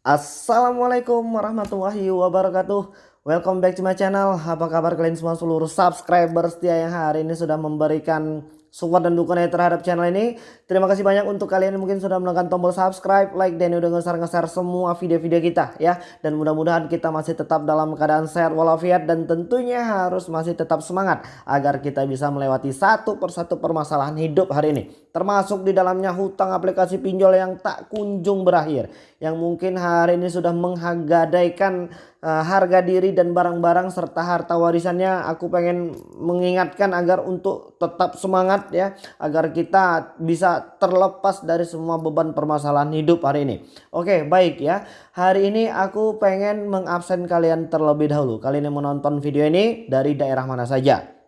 Assalamualaikum warahmatullahi wabarakatuh. Welcome back to my channel. Apa kabar kalian semua seluruh subscriber setia yang hari ini sudah memberikan support dan dukungan terhadap channel ini. Terima kasih banyak untuk kalian yang mungkin sudah menekan tombol subscribe, like, dan udah nge-share-nge-share semua video-video kita ya. Dan mudah-mudahan kita masih tetap dalam keadaan sehat walafiat dan tentunya harus masih tetap semangat agar kita bisa melewati satu persatu permasalahan hidup hari ini. Termasuk di dalamnya hutang aplikasi pinjol yang tak kunjung berakhir. Yang mungkin hari ini sudah menggadaikan uh, harga diri dan barang-barang serta harta warisannya. Aku pengen mengingatkan agar untuk tetap semangat ya agar kita bisa terlepas dari semua beban permasalahan hidup hari ini. Oke, baik ya. Hari ini aku pengen mengabsen kalian terlebih dahulu. Kalian yang menonton video ini dari daerah mana saja?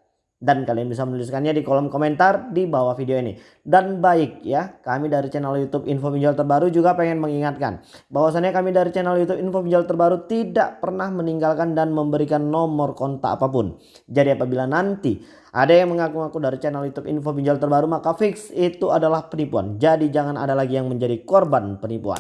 Dan kalian bisa menuliskannya di kolom komentar di bawah video ini. Dan baik ya, kami dari channel YouTube Info Pinjol Terbaru juga pengen mengingatkan bahwasannya kami dari channel YouTube Info Pinjol Terbaru tidak pernah meninggalkan dan memberikan nomor kontak apa pun. Jadi apabila nanti ada yang mengaku-ngaku dari channel YouTube Info Pinjol Terbaru maka fix itu adalah penipuan. Jadi jangan ada lagi yang menjadi korban penipuan.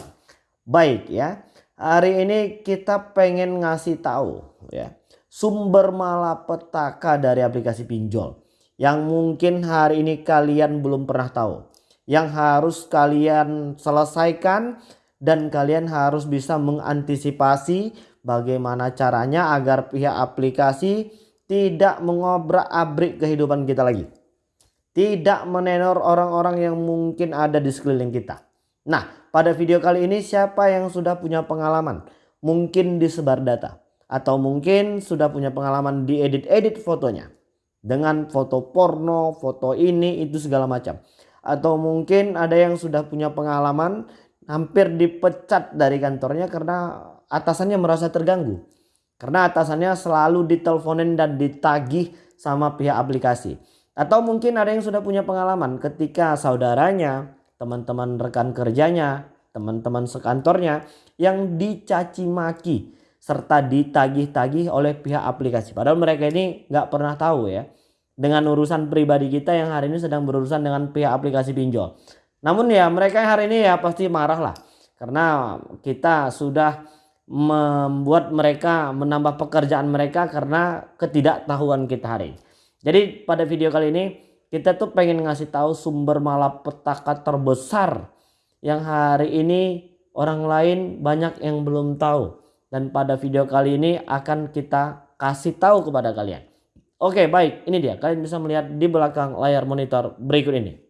Baik ya, hari ini kita pengen ngasih tahu ya sumber malapetaka dari aplikasi pinjol yang mungkin hari ini kalian belum pernah tahu yang harus kalian selesaikan dan kalian harus bisa mengantisipasi bagaimana caranya agar pihak aplikasi tidak mengobrak-abrik kehidupan kita lagi. Tidak menenor orang-orang yang mungkin ada di sekeliling kita. Nah, pada video kali ini siapa yang sudah punya pengalaman? Mungkin disebar data atau mungkin sudah punya pengalaman di edit-edit fotonya dengan foto porno, foto ini itu segala macam. Atau mungkin ada yang sudah punya pengalaman hampir dipecat dari kantornya karena atasannya merasa terganggu. Karena atasannya selalu diteleponin dan ditagih sama pihak aplikasi. Atau mungkin ada yang sudah punya pengalaman ketika saudaranya, teman-teman rekan kerjanya, teman-teman sekantornya yang dicaci maki serta ditagih-tagih oleh pihak aplikasi. Padahal mereka ini nggak pernah tahu ya dengan urusan pribadi kita yang hari ini sedang berurusan dengan pihak aplikasi pinjol. Namun ya mereka yang hari ini ya pasti marah lah karena kita sudah membuat mereka menambah pekerjaan mereka karena ketidaktahuan kita hari ini. Jadi pada video kali ini kita tuh pengen ngasih tahu sumber malapetaka terbesar yang hari ini orang lain banyak yang belum tahu dan pada video kali ini akan kita kasih tahu kepada kalian. Oke baik ini dia kalian bisa melihat di belakang layar monitor berikut ini.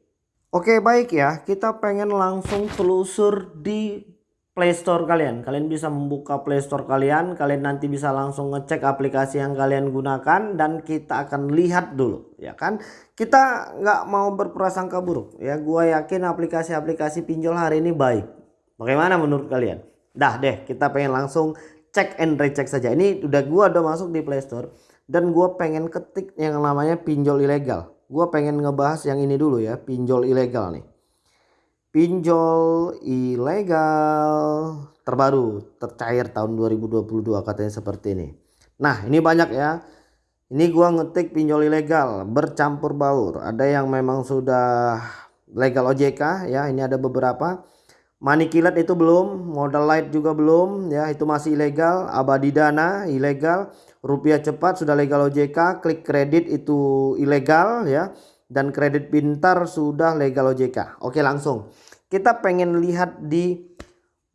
Oke baik ya kita pengen langsung telusur di Playstore kalian. Kalian bisa membuka Playstore kalian. Kalian nanti bisa langsung ngecek aplikasi yang kalian gunakan. Dan kita akan lihat dulu. Ya kan. Kita nggak mau berprasangka buruk. Ya gue yakin aplikasi-aplikasi pinjol hari ini baik. Bagaimana menurut kalian? Dah deh kita pengen langsung cek and recheck saja. Ini udah gua udah masuk di Play Store dan gua pengen ketik yang namanya pinjol ilegal. Gua pengen ngebahas yang ini dulu ya, pinjol ilegal nih. Pinjol ilegal terbaru tercair tahun 2022 katanya seperti ini. Nah, ini banyak ya. Ini gua ngetik pinjol ilegal bercampur baur. Ada yang memang sudah legal OJK ya, ini ada beberapa Money kilat itu belum, modal light juga belum ya itu masih ilegal, abadi dana ilegal, rupiah cepat sudah legal OJK, klik kredit itu ilegal ya dan kredit pintar sudah legal OJK. Oke langsung. Kita pengen lihat di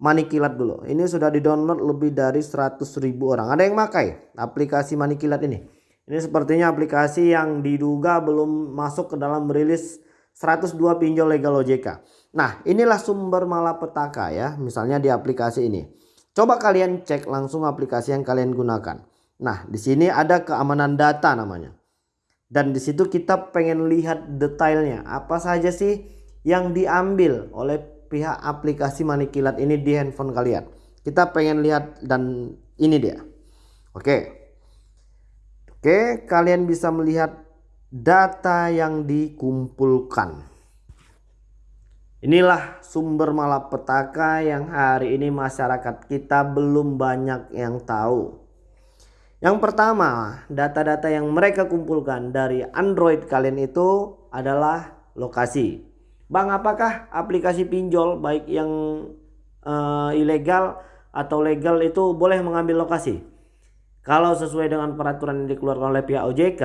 Money Kilat dulu. Ini sudah di-download lebih dari 100 ribu orang. Ada yang pakai aplikasi Money Kilat ini. Ini sepertinya aplikasi yang diduga belum masuk ke dalam rilis 102 pinjol legal OJK. Nah inilah sumber malapetaka ya misalnya di aplikasi ini. Coba kalian cek langsung aplikasi yang kalian gunakan. Nah di sini ada keamanan data namanya. Dan di situ kita pengen lihat detailnya apa saja sih yang diambil oleh pihak aplikasi manikilat ini di handphone kalian. Kita pengen lihat dan ini dia. Oke. Oke, kalian bisa melihat data yang dikumpulkan. Inilah sumber malapetaka yang hari ini masyarakat kita belum banyak yang tahu. Yang pertama, data-data yang mereka kumpulkan dari Android kalian itu adalah lokasi. Bang, apakah aplikasi pinjol baik yang uh, ilegal atau legal itu boleh mengambil lokasi. Kalau sesuai dengan peraturan yang dikeluarkan oleh pihak OJK,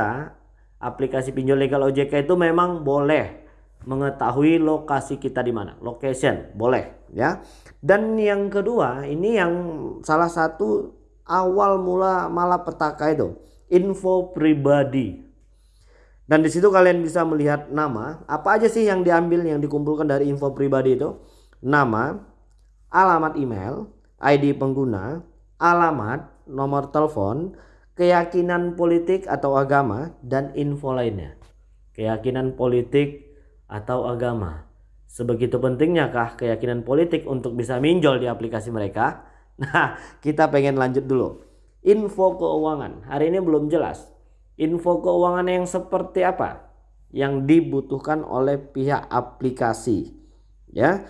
aplikasi pinjol legal OJK itu memang boleh mengetahui lokasi kita di mana, location boleh ya. Dan yang kedua, ini yang salah satu awal mula malapetaka itu, info pribadi. Dan di situ kalian bisa melihat nama, apa aja sih yang diambil yang dikumpulkan dari info pribadi itu? Nama, alamat email, ID pengguna, alamat, nomor telepon, keyakinan politik atau agama, dan info lainnya. Keyakinan politik atau agama. Sebegitu pentingnya kah keyakinan politik untuk bisa minjol di aplikasi mereka? Nah, kita pengen lanjut dulu. Info keuangan. Hari ini belum jelas. Info keuangan yang seperti apa? Yang dibutuhkan oleh pihak aplikasi. Ya,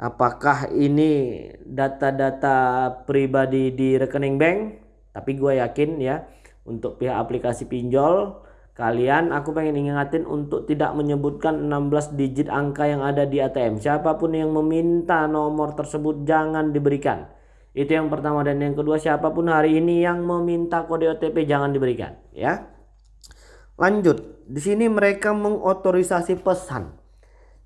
apakah ini data-data pribadi di rekening bank tapi gue yakin ya untuk pihak aplikasi pinjol kalian aku pengen ingatin untuk tidak menyebutkan 16 digit angka yang ada di ATM siapa pun yang meminta nomor tersebut jangan diberikan. Itu yang pertama. Dan yang kedua siapa pun hari ini yang meminta kode OTP jangan diberikan ya. Lanjut. Di sini mereka mengotorisasi pesan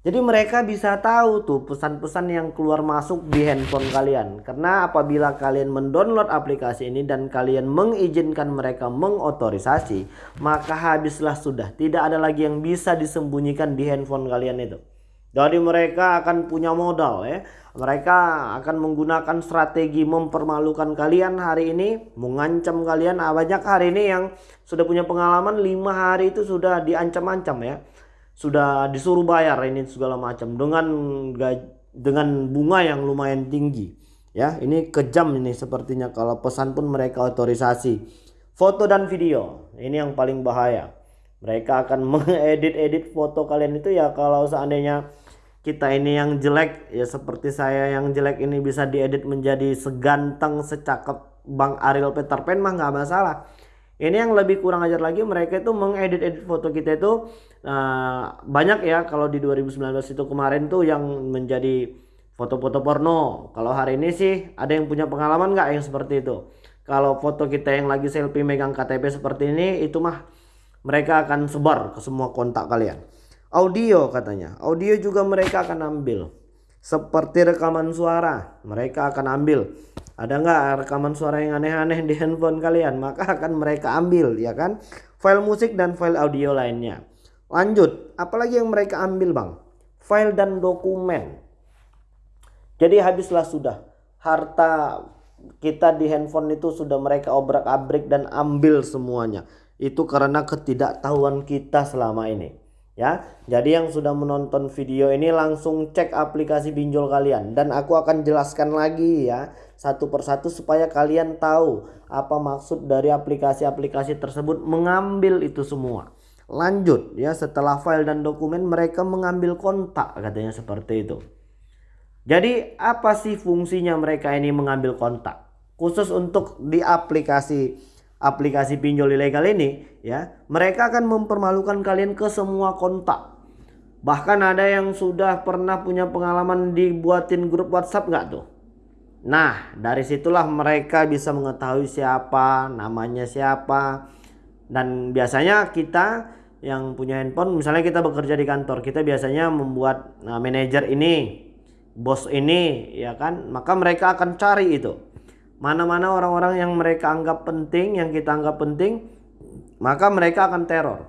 jadi mereka bisa tahu tuh pesan-pesan yang keluar masuk di handphone kalian. Karena apabila kalian mendownload aplikasi ini dan kalian mengizinkan mereka mengotorisasi, maka habislah sudah. Tidak ada lagi yang bisa disembunyikan di handphone kalian itu. Jadi mereka akan punya modal ya. Mereka akan menggunakan strategi mempermalukan kalian hari ini, mengancam kalian. Ah, banyak hari ini yang sudah punya pengalaman lima hari itu sudah diancam-ancam ya sudah disuruh bayar ini segala macam dengan dengan bunga yang lumayan tinggi ya. Ini kejam ini sepertinya kalau pesan pun mereka otorisasi. Foto dan video ini yang paling bahaya. Mereka akan mengedit-edit foto kalian itu ya kalau seandainya kita ini yang jelek ya seperti saya yang jelek ini bisa diedit menjadi seganteng secakep Bang Ariel Peter Pan mah nggak masalah ini yang lebih kurang ajar lagi mereka itu mengedit-edit foto kita itu uh, banyak ya kalau di 2019 itu kemarin tuh yang menjadi foto-foto porno. Kalau hari ini sih ada yang punya pengalaman nggak yang seperti itu? Kalau foto kita yang lagi selfie megang KTP seperti ini itu mah mereka akan sebar ke semua kontak kalian. Audio katanya, audio juga mereka akan ambil. Seperti rekaman suara, mereka akan ambil ada nggak rekaman suara yang aneh-aneh di handphone kalian? Maka akan mereka ambil ya kan? File musik dan file audio lainnya. Lanjut apalagi yang mereka ambil bang? File dan dokumen. Jadi habislah sudah. Harta kita di handphone itu sudah mereka obrak-abrik dan ambil semuanya. Itu karena ketidaktahuan kita selama ini ya. Jadi yang sudah menonton video ini langsung cek aplikasi pinjol kalian dan aku akan jelaskan lagi ya satu persatu supaya kalian tahu apa maksud dari aplikasi-aplikasi tersebut mengambil itu semua. Lanjut ya setelah file dan dokumen mereka mengambil kontak katanya seperti itu. Jadi apa sih fungsinya mereka ini mengambil kontak? Khusus untuk di aplikasi aplikasi pinjol ilegal ini ya mereka akan mempermalukan kalian ke semua kontak. Bahkan ada yang sudah pernah punya pengalaman dibuatin grup WhatsApp nggak tuh? Nah dari situlah mereka bisa mengetahui siapa namanya siapa. Dan biasanya kita yang punya handphone misalnya kita bekerja di kantor kita biasanya membuat nah, manajer ini bos ini ya kan? Maka mereka akan cari itu mana-mana orang-orang yang mereka anggap penting, yang kita anggap penting, maka mereka akan teror.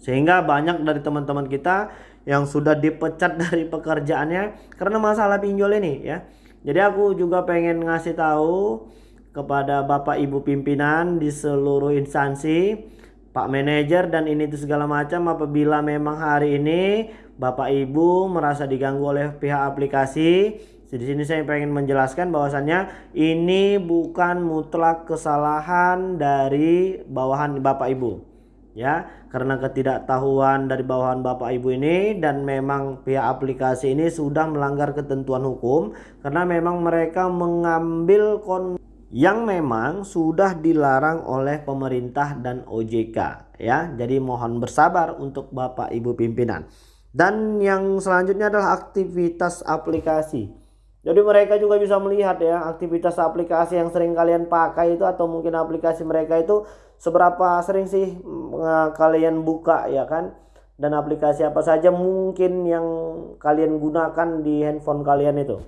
Sehingga banyak dari teman-teman kita yang sudah dipecat dari pekerjaannya karena masalah pinjol ini ya. Jadi aku juga pengen ngasih tahu kepada Bapak Ibu pimpinan di seluruh instansi, Pak manajer dan ini itu segala macam apabila memang hari ini Bapak Ibu merasa diganggu oleh pihak aplikasi di sini saya pengen menjelaskan bahwasannya ini bukan mutlak kesalahan dari bawahan Bapak Ibu. Ya, karena ketidaktahuan dari bawahan Bapak Ibu ini dan memang pihak aplikasi ini sudah melanggar ketentuan hukum karena memang mereka mengambil kon yang memang sudah dilarang oleh pemerintah dan OJK ya. Jadi mohon bersabar untuk Bapak Ibu pimpinan. Dan yang selanjutnya adalah aktivitas aplikasi Jadi mereka juga bisa melihat ya aktivitas aplikasi yang sering kalian pakai itu atau mungkin aplikasi mereka itu seberapa sering sih mm, kalian buka ya kan dan aplikasi apa saja mungkin yang kalian gunakan di handphone kalian itu.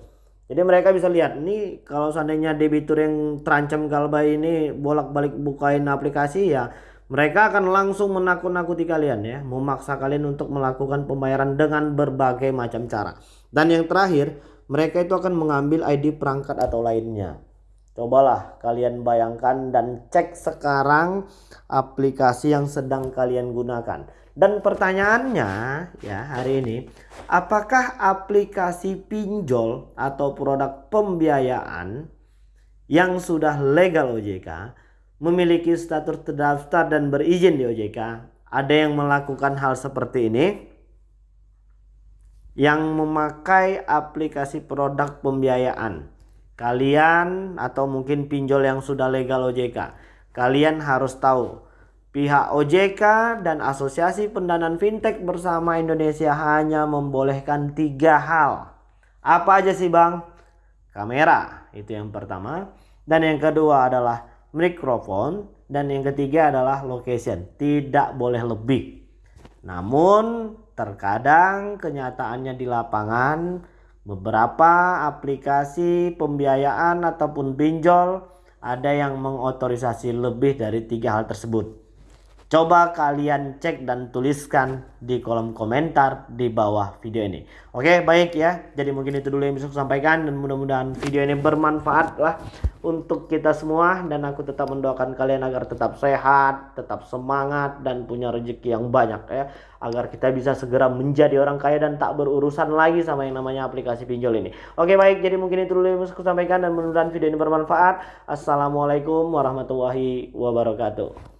Jadi mereka bisa lihat ini kalau seandainya debitur yang terancam galbay ini bolak-balik bukain aplikasi ya mereka akan langsung menakut-nakuti kalian ya, memaksa kalian untuk melakukan pembayaran dengan berbagai macam cara. Dan yang terakhir, mereka itu akan mengambil ID perangkat atau lainnya. Cobalah kalian bayangkan dan cek sekarang aplikasi yang sedang kalian gunakan. Dan pertanyaannya ya hari ini, apakah aplikasi pinjol atau produk pembiayaan yang sudah legal OJK memiliki status terdaftar dan berizin di OJK ada yang melakukan hal seperti ini? Yang memakai aplikasi produk pembiayaan. Kalian atau mungkin pinjol yang sudah legal OJK. Kalian harus tahu pihak OJK dan Asosiasi Pendanaan Fintech bersama Indonesia hanya membolehkan tiga hal. Apa aja sih bang? Kamera itu yang pertama. Dan yang kedua adalah mikrofon. Dan yang ketiga adalah location. Tidak boleh lebih. Namun Terkadang kenyataannya di lapangan beberapa aplikasi pembiayaan ataupun pinjol ada yang mengotorisasi lebih dari tiga hal tersebut. Coba kalian cek dan tuliskan di kolom komentar di bawah video ini. Oke baik ya. Jadi mungkin itu dulu yang bisa saya sampaikan. Dan mudah-mudahan video ini bermanfaat lah untuk kita semua. Dan aku tetap mendoakan kalian agar tetap sehat, tetap semangat dan punya rezeki yang banyak ya. Agar kita bisa segera menjadi orang kaya dan tak berurusan lagi sama yang namanya aplikasi pinjol ini. Oke baik. Jadi mungkin itu dulu yang bisa saya sampaikan. Dan mudah-mudahan video ini bermanfaat. Assalamualaikum warahmatullahi wabarakatuh.